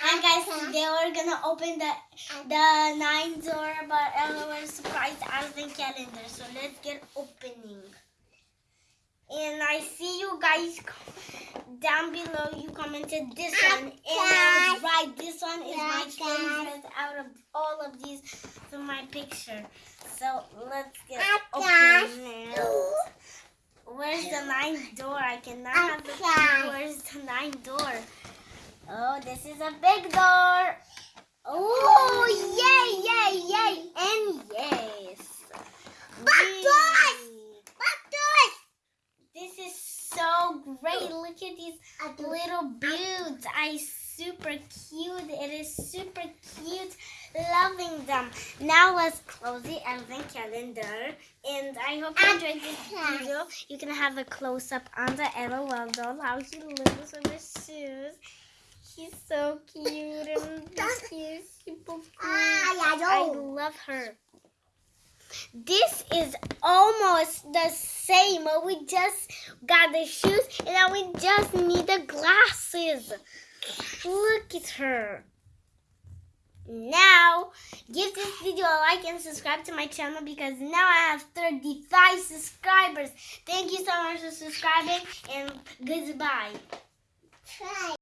Hi guys, today we're gonna open the the nine door, but uh, we're surprised advent calendar. So let's get opening. And I see you guys down below. You commented this one, and I was right. This one is my favorite out of all of these from my picture. So let's get opening. Where's the nine door? I cannot have the. Where's the ninth door? Oh, this is a big door. Oh, yay, yay, yay, and yes. Back doors! Back doors! This is so great. Look at these little buttes. I super cute. It is super cute. Loving them. Now let's close the advent calendar. And I hope you enjoyed this video. You can have a close up on the LOL doll, how he lives in his shoes. He's so cute and he's super cute. Ah, yeah, I love her. This is almost the same. but We just got the shoes and now we just need the glasses. Look at her. Now, give this video a like and subscribe to my channel because now I have 35 subscribers. Thank you so much for subscribing and goodbye. Try.